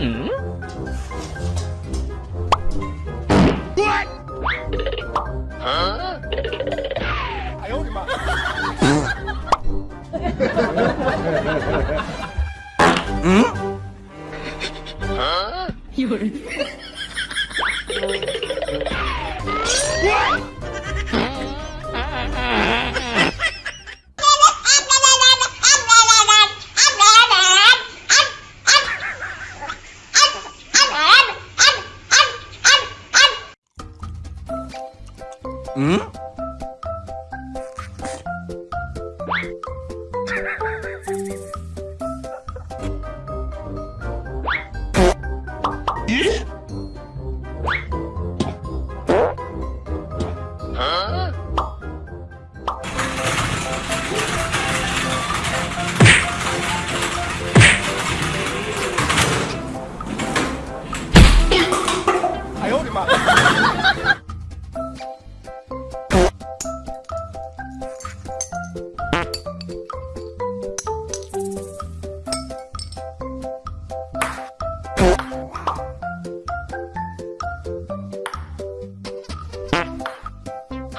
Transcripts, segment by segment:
哎呦我的妈！有人。嗯？咦？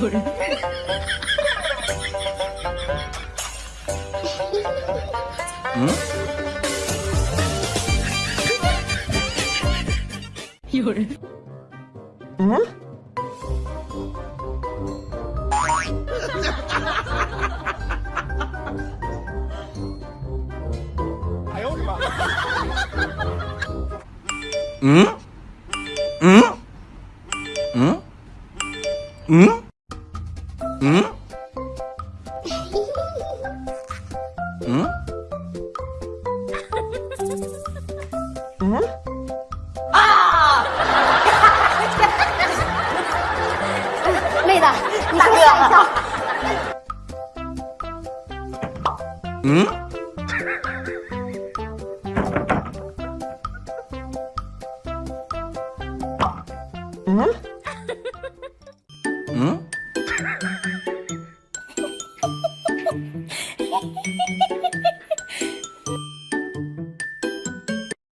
얼굴 응? 열 응? 응? 응? 응? 응? 嗯？嗯？嗯？啊妹子你说笑一笑嗯？嗯？Hehehehe